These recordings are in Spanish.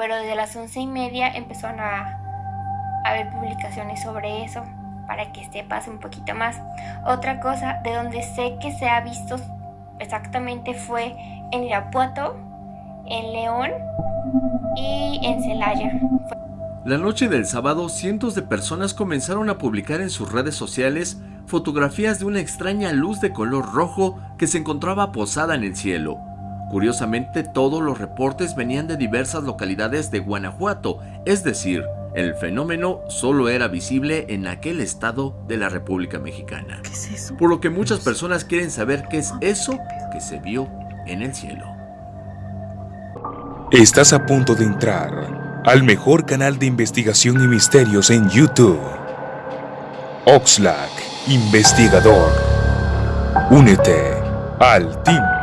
pero desde las once y media empezaron a, a haber publicaciones sobre eso para que sepas un poquito más. Otra cosa de donde sé que se ha visto exactamente fue en Irapuato, en León y en Celaya. La noche del sábado, cientos de personas comenzaron a publicar en sus redes sociales fotografías de una extraña luz de color rojo que se encontraba posada en el cielo. Curiosamente, todos los reportes venían de diversas localidades de Guanajuato, es decir, el fenómeno solo era visible en aquel estado de la República Mexicana. ¿Qué es eso? Por lo que muchas personas quieren saber qué es eso que se vio en el cielo. Estás a punto de entrar al mejor canal de investigación y misterios en YouTube. Oxlack, investigador. Únete al team.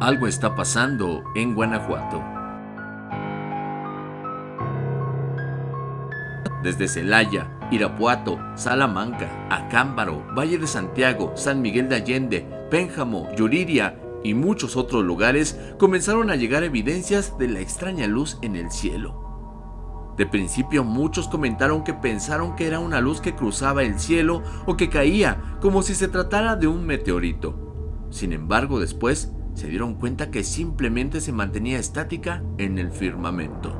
Algo está pasando en Guanajuato. Desde Celaya, Irapuato, Salamanca, Acámbaro, Valle de Santiago, San Miguel de Allende, Pénjamo, Yuriria y muchos otros lugares comenzaron a llegar evidencias de la extraña luz en el cielo. De principio muchos comentaron que pensaron que era una luz que cruzaba el cielo o que caía como si se tratara de un meteorito. Sin embargo después se dieron cuenta que simplemente se mantenía estática en el firmamento.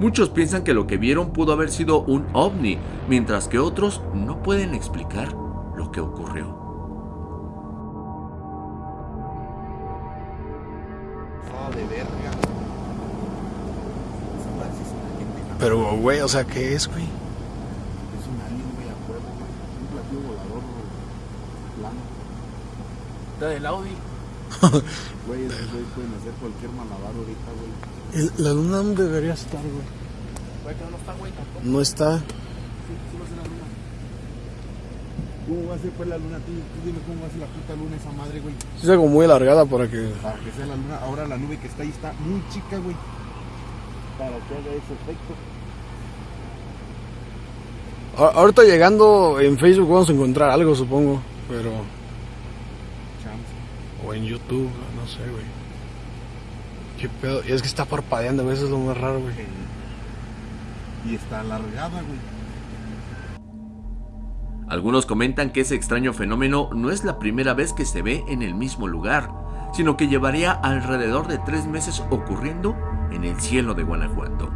Muchos piensan que lo que vieron pudo haber sido un ovni, mientras que otros no pueden explicar lo que ocurrió. Pero, güey, o sea, ¿qué es, güey? Es un alien, güey, a güey. Un platillo volador plano. Está del Audi. Güey, esos güeyes pueden hacer cualquier malabar ahorita, güey. La luna no debería estar, güey. Güey, que no está, güey, tampoco. No está. Sí, sí va a ser la luna. ¿Cómo va a ser pues la luna? Tú, tú dime cómo va a ser la puta luna esa madre, güey. Sí está como muy alargada para que... Para que sea la luna. Ahora la nube que está ahí está muy chica, güey. Para que haga ese efecto. Ahorita llegando en Facebook vamos a encontrar algo, supongo. Pero... Chance. O en YouTube, no sé, güey. ¿Qué pedo? Y es que está parpadeando, güey. Eso es lo más raro, güey. Y está alargada, güey. Algunos comentan que ese extraño fenómeno no es la primera vez que se ve en el mismo lugar, sino que llevaría alrededor de tres meses ocurriendo en el cielo de Guanajuato.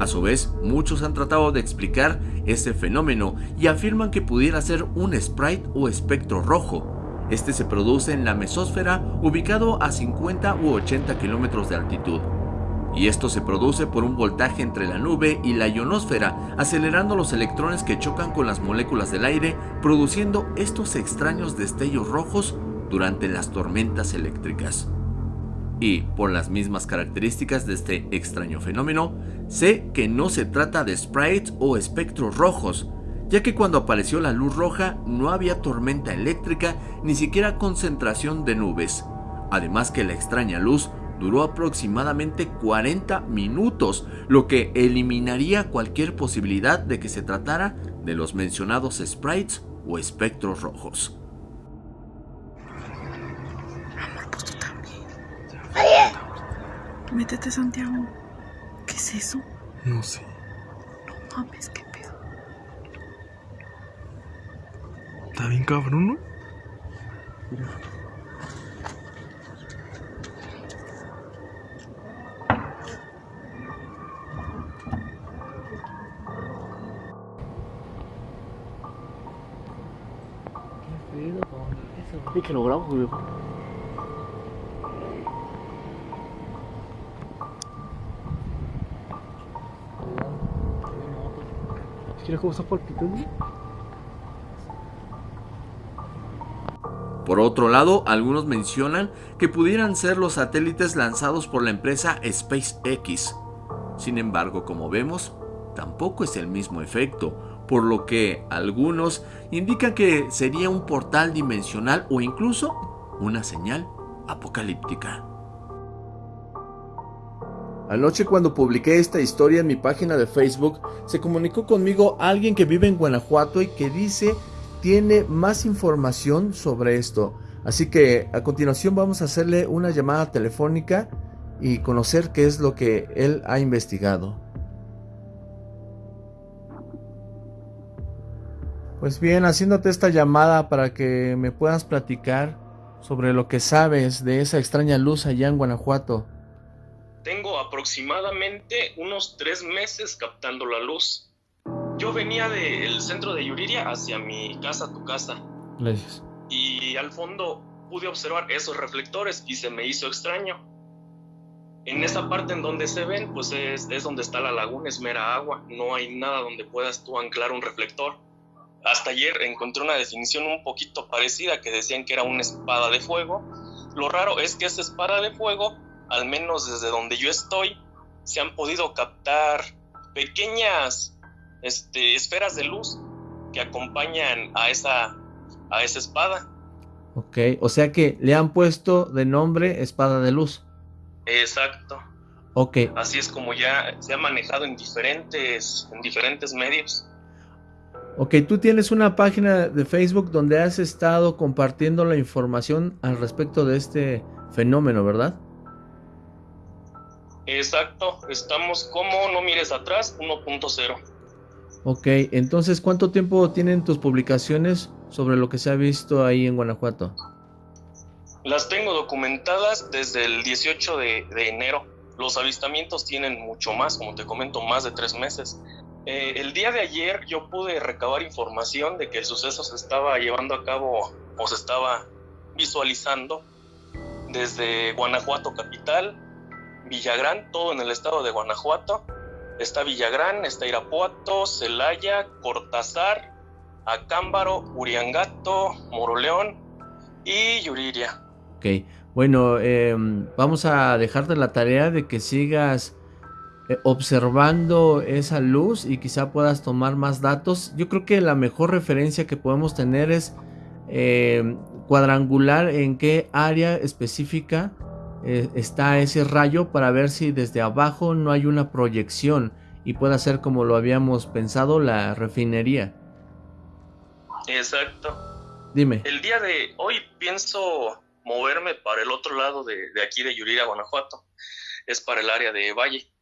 A su vez, muchos han tratado de explicar ese fenómeno y afirman que pudiera ser un sprite o espectro rojo. Este se produce en la mesósfera ubicado a 50 u 80 kilómetros de altitud. Y esto se produce por un voltaje entre la nube y la ionosfera, acelerando los electrones que chocan con las moléculas del aire, produciendo estos extraños destellos rojos durante las tormentas eléctricas. Y por las mismas características de este extraño fenómeno, sé que no se trata de sprites o espectros rojos, ya que cuando apareció la luz roja no había tormenta eléctrica ni siquiera concentración de nubes. Además que la extraña luz duró aproximadamente 40 minutos, lo que eliminaría cualquier posibilidad de que se tratara de los mencionados sprites o espectros rojos. Métete, Santiago. ¿Qué es eso? No sé. No mames, qué pedo. Está bien cabrón, ¿no? Y que lo grabo, güey. ¿Quieres cómo está palpitando? Por otro lado, algunos mencionan que pudieran ser los satélites lanzados por la empresa SpaceX. Sin embargo, como vemos, tampoco es el mismo efecto, por lo que algunos indican que sería un portal dimensional o incluso una señal apocalíptica. Anoche cuando publiqué esta historia en mi página de Facebook, se comunicó conmigo alguien que vive en Guanajuato y que dice tiene más información sobre esto. Así que a continuación vamos a hacerle una llamada telefónica y conocer qué es lo que él ha investigado. Pues bien, haciéndote esta llamada para que me puedas platicar sobre lo que sabes de esa extraña luz allá en Guanajuato. Tengo aproximadamente unos tres meses captando la luz. Yo venía del centro de Yuriria hacia mi casa, tu casa. Gracias. Y al fondo pude observar esos reflectores y se me hizo extraño. En esa parte en donde se ven, pues es, es donde está la laguna, es mera agua. No hay nada donde puedas tú anclar un reflector. Hasta ayer encontré una definición un poquito parecida que decían que era una espada de fuego. Lo raro es que esa espada de fuego, al menos desde donde yo estoy, se han podido captar pequeñas este, esferas de luz que acompañan a esa, a esa espada. Ok, o sea que le han puesto de nombre espada de luz. Exacto. Ok. Así es como ya se ha manejado en diferentes, en diferentes medios. Ok, tú tienes una página de Facebook donde has estado compartiendo la información al respecto de este fenómeno, ¿verdad? Exacto, estamos como No Mires Atrás 1.0. Ok, entonces, ¿cuánto tiempo tienen tus publicaciones sobre lo que se ha visto ahí en Guanajuato? Las tengo documentadas desde el 18 de, enero. Los avistamientos tienen mucho más, como te comento, más de tres meses. Eh, el día de ayer yo pude recabar información de que el suceso se estaba llevando a cabo o se estaba visualizando desde Guanajuato capital, Villagrán, todo en el estado de Guanajuato. Está Villagrán, está Irapuato, Celaya, Cortázar, Acámbaro, Uriangato, Moroleón y Yuriria. Ok, bueno, eh, vamos a dejarte la tarea de que sigas eh, observando esa luz y quizá puedas tomar más datos. Yo creo que la mejor referencia que podemos tener es eh, cuadrangular en qué área específica eh, está ese rayo para ver si desde abajo no hay una proyección y pueda ser como lo habíamos pensado la refinería. Exacto. Dime. El día de hoy pienso moverme para el otro lado de, de aquí de Yuriria, Guanajuato. Es para el área de Valle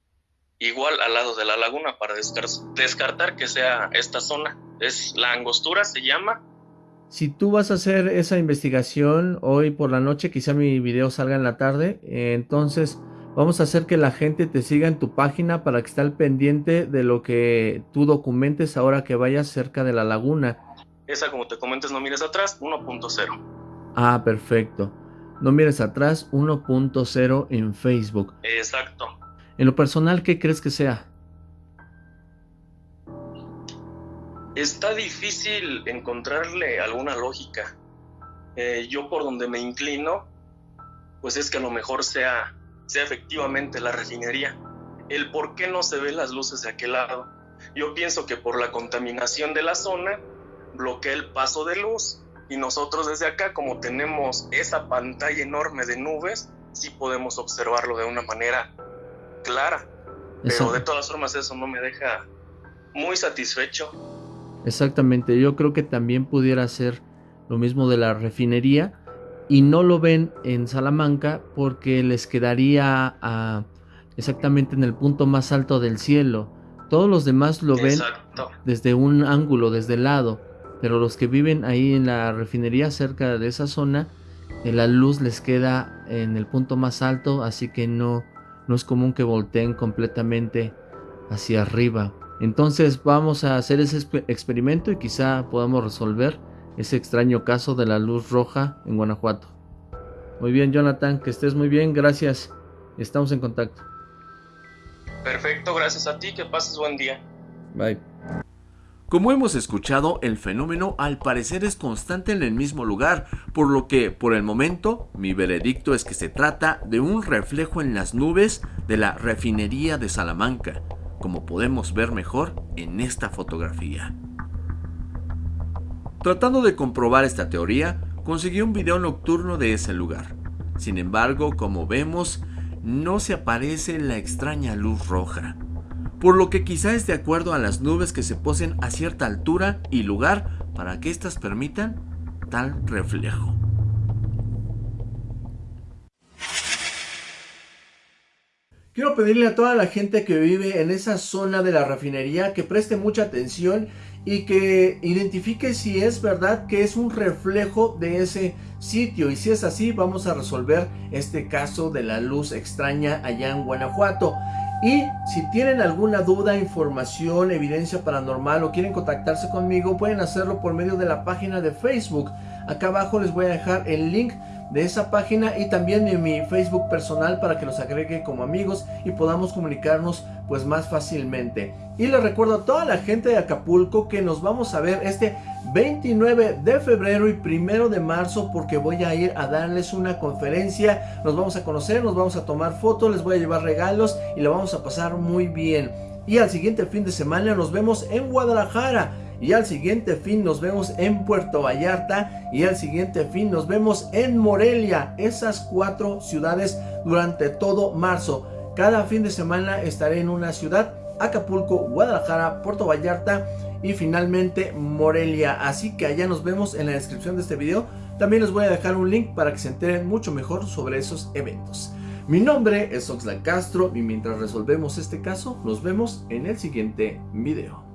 igual al lado de la laguna para descartar que sea esta zona. Es la angostura, se llama. Si tú vas a hacer esa investigación hoy por la noche, quizá mi video salga en la tarde, entonces vamos a hacer que la gente te siga en tu página para que esté al pendiente de lo que tú documentes ahora que vayas cerca de la laguna. Esa, como te comentes, no mires atrás, 1.0. Ah, perfecto. No mires atrás, 1.0 en Facebook. Exacto. En lo personal, ¿qué crees que sea? Está difícil encontrarle alguna lógica. Eh, yo por donde me inclino, pues es que a lo mejor sea, sea efectivamente la refinería. El por qué no se ven las luces de aquel lado. Yo pienso que por la contaminación de la zona bloquea el paso de luz y nosotros desde acá, como tenemos esa pantalla enorme de nubes, sí podemos observarlo de una manera clara. Pero de todas formas eso no me deja muy satisfecho. Exactamente, yo creo que también pudiera ser lo mismo de la refinería y no lo ven en Salamanca porque les quedaría a, exactamente en el punto más alto del cielo. Todos los demás lo ven desde un ángulo, desde el lado, pero los que viven ahí en la refinería cerca de esa zona, eh, la luz les queda en el punto más alto, así que no, no es común que volteen completamente hacia arriba. Entonces vamos a hacer ese experimento y quizá podamos resolver ese extraño caso de la luz roja en Guanajuato. Muy bien, Jonathan, que estés muy bien, gracias. Estamos en contacto. Perfecto, gracias a ti, que pases buen día. Bye. Como hemos escuchado, el fenómeno al parecer es constante en el mismo lugar, por lo que, por el momento, mi veredicto es que se trata de un reflejo en las nubes de la refinería de Salamanca, como podemos ver mejor en esta fotografía. Tratando de comprobar esta teoría, conseguí un video nocturno de ese lugar. Sin embargo, como vemos, no se aparece la extraña luz roja por lo que quizá es de acuerdo a las nubes que se posen a cierta altura y lugar para que éstas permitan tal reflejo. Quiero pedirle a toda la gente que vive en esa zona de la refinería que preste mucha atención y que identifique si es verdad que es un reflejo de ese sitio y si es así vamos a resolver este caso de la luz extraña allá en Guanajuato. Y si tienen alguna duda, información, evidencia paranormal o quieren contactarse conmigo, pueden hacerlo por medio de la página de Facebook. Acá abajo les voy a dejar el link de esa página y también de mi Facebook personal para que los agregue como amigos y podamos comunicarnos pues más fácilmente. Y les recuerdo a toda la gente de Acapulco que nos vamos a ver este 29 de febrero y primero de marzo porque voy a ir a darles una conferencia, nos vamos a conocer, nos vamos a tomar fotos, les voy a llevar regalos y lo vamos a pasar muy bien. Y al siguiente fin de semana nos vemos en Guadalajara y al siguiente fin nos vemos en Puerto Vallarta y al siguiente fin nos vemos en Morelia, esas cuatro ciudades durante todo marzo. Cada fin de semana estaré en una ciudad, Acapulco, Guadalajara, Puerto Vallarta y finalmente Morelia. Así que allá nos vemos en la descripción de este video. También les voy a dejar un link para que se enteren mucho mejor sobre esos eventos. Mi nombre es Oxlack Castro y mientras resolvemos este caso, nos vemos en el siguiente video.